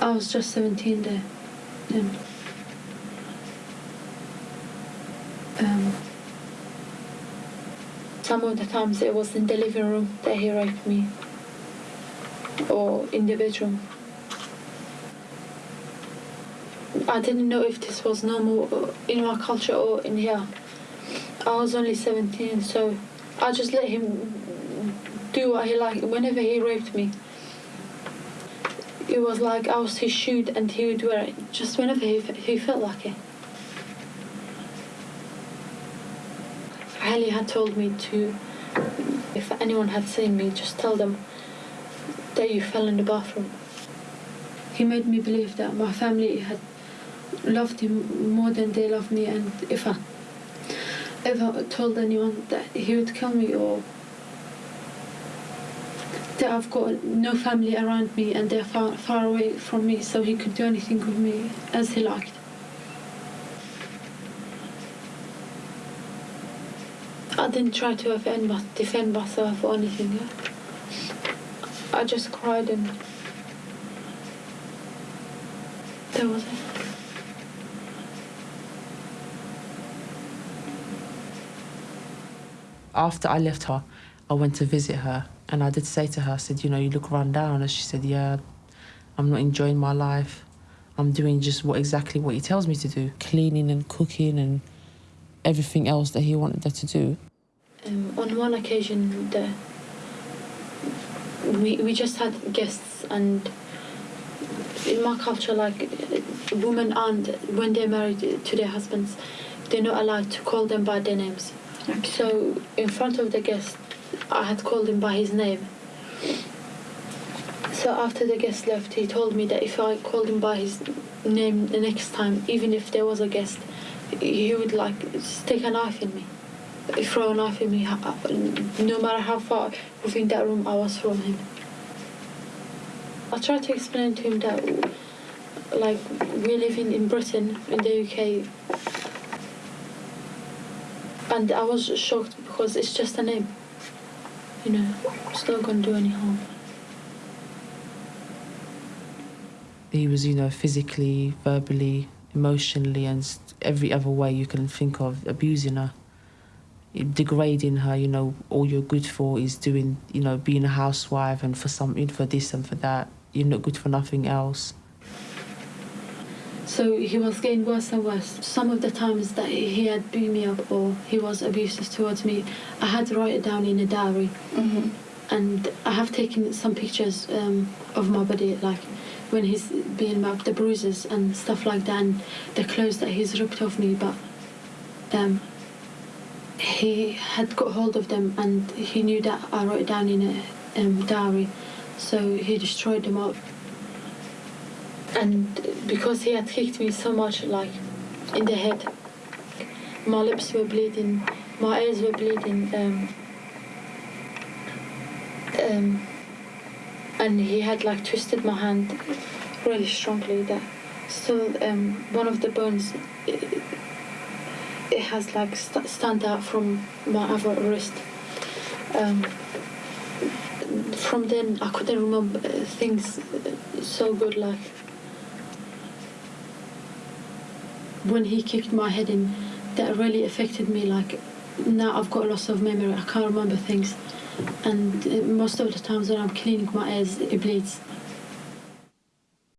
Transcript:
I was just 17 there. Then. Um, some of the times it was in the living room that he raped me, or in the bedroom. I didn't know if this was normal in my culture or in here. I was only 17, so I just let him do what he liked. Whenever he raped me, it was like I was his shoe and he would wear it just whenever he, he felt like it. Ali had told me to, if anyone had seen me, just tell them that you fell in the bathroom. He made me believe that my family had loved him more than they loved me, and if I ever told anyone that he would kill me or I've got no family around me and they're far, far away from me, so he could do anything with me as he liked. I didn't try to defend, defend myself or anything. I just cried and that was it. After I left her, I went to visit her and I did say to her, I said, you know, you look run down. And she said, yeah, I'm not enjoying my life. I'm doing just what exactly what he tells me to do, cleaning and cooking and everything else that he wanted her to do. Um, on one occasion, the, we, we just had guests and in my culture, like women aren't, when they're married to their husbands, they're not allowed to call them by their names. Okay. So in front of the guest, I had called him by his name. So after the guest left, he told me that if I called him by his name the next time, even if there was a guest, he would like stick a knife in me, throw a knife in me, no matter how far within that room I was from him. I tried to explain to him that, like, we're living in Britain, in the UK, and I was shocked because it's just a name you know, it's not going to do any harm. He was, you know, physically, verbally, emotionally, and every other way you can think of abusing her, degrading her. You know, all you're good for is doing, you know, being a housewife and for something, for this and for that. You're not good for nothing else. So he was getting worse and worse. Some of the times that he had beat me up or he was abusive towards me, I had to write it down in a diary. Mm-hmm. And I have taken some pictures um, of my body, like when he's being up, the bruises and stuff like that, and the clothes that he's ripped off me. But um, he had got hold of them and he knew that I wrote it down in a um, diary. So he destroyed them all and because he had kicked me so much like in the head my lips were bleeding my ears were bleeding um, um, and he had like twisted my hand really strongly that So um, one of the bones it, it has like st- stand out from my other wrist. Um, from then I couldn't remember things so good like when he kicked my head in, that really affected me. Like now I've got a loss of memory. I can't remember things, and uh, most of the times when I'm cleaning my ears, it bleeds.